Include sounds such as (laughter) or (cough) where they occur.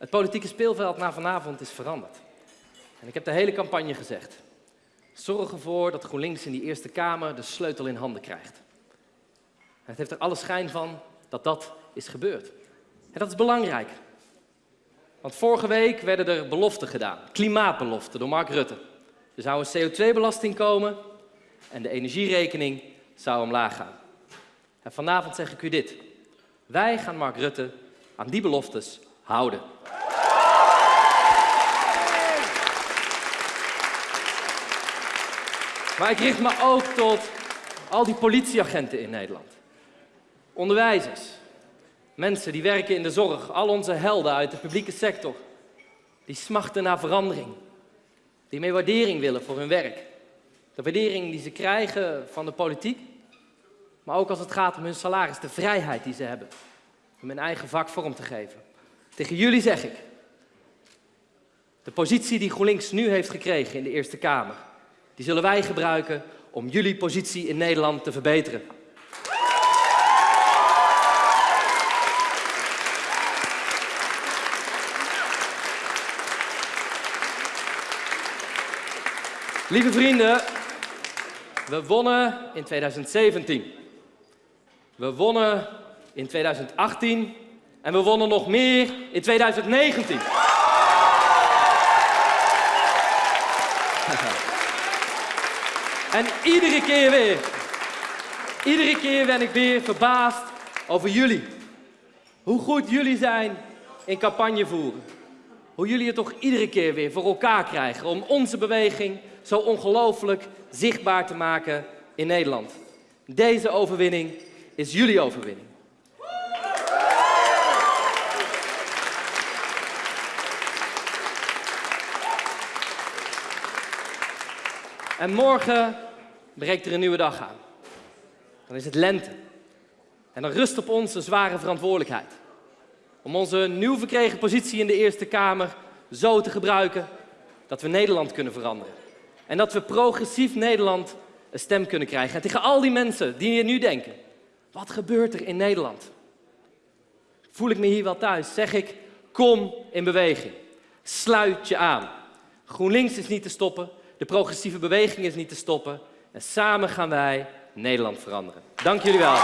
Het politieke speelveld na vanavond is veranderd. En ik heb de hele campagne gezegd. Zorg ervoor dat GroenLinks in die Eerste Kamer de sleutel in handen krijgt. Het heeft er alle schijn van dat dat is gebeurd. En dat is belangrijk. Want vorige week werden er beloften gedaan, klimaatbeloften door Mark Rutte. Er zou een CO2-belasting komen en de energierekening zou omlaag gaan. En vanavond zeg ik u dit. Wij gaan Mark Rutte aan die beloftes houden. Maar ik richt me ook tot al die politieagenten in Nederland. Onderwijzers, mensen die werken in de zorg, al onze helden uit de publieke sector. Die smachten naar verandering, die meer waardering willen voor hun werk. De waardering die ze krijgen van de politiek, maar ook als het gaat om hun salaris, de vrijheid die ze hebben om hun eigen vak vorm te geven. Tegen jullie zeg ik, de positie die GroenLinks nu heeft gekregen in de Eerste Kamer, die zullen wij gebruiken om jullie positie in Nederland te verbeteren. Lieve vrienden, we wonnen in 2017. We wonnen in 2018 en we wonnen nog meer in 2019. (laughs) en iedere keer weer, iedere keer ben ik weer verbaasd over jullie. Hoe goed jullie zijn in campagne voeren. Hoe jullie het toch iedere keer weer voor elkaar krijgen om onze beweging zo ongelooflijk zichtbaar te maken in Nederland. Deze overwinning is jullie overwinning. En morgen breekt er een nieuwe dag aan. Dan is het lente. En dan rust op ons een zware verantwoordelijkheid. Om onze nieuw verkregen positie in de Eerste Kamer zo te gebruiken dat we Nederland kunnen veranderen. En dat we progressief Nederland een stem kunnen krijgen. En tegen al die mensen die hier nu denken, wat gebeurt er in Nederland? Voel ik me hier wel thuis? Zeg ik, kom in beweging. Sluit je aan. GroenLinks is niet te stoppen, de progressieve beweging is niet te stoppen. En samen gaan wij Nederland veranderen. Dank jullie wel.